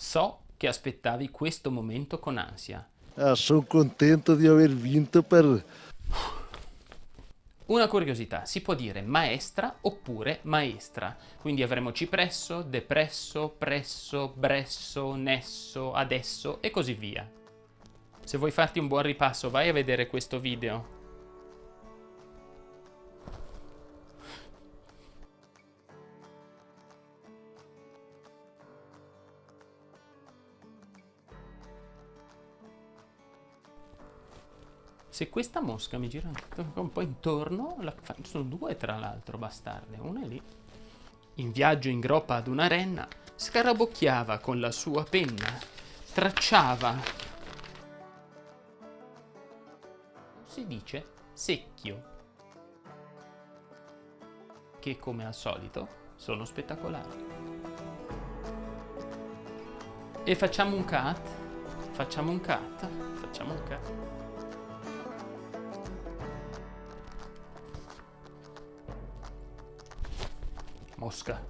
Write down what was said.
So che aspettavi questo momento con ansia. Ah, sono contento di aver vinto per... Una curiosità, si può dire maestra oppure maestra, quindi avremo cipresso, depresso, presso, bresso, nesso, adesso e così via. Se vuoi farti un buon ripasso vai a vedere questo video. Se questa mosca mi gira un po' intorno, sono due tra l'altro bastarde, una è lì. In viaggio in groppa ad una renna, scarabocchiava con la sua penna, tracciava. Si dice secchio, che come al solito sono spettacolari. E facciamo un cut, facciamo un cut, facciamo un cut. Mosca.